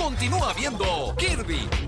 Continúa viendo Kirby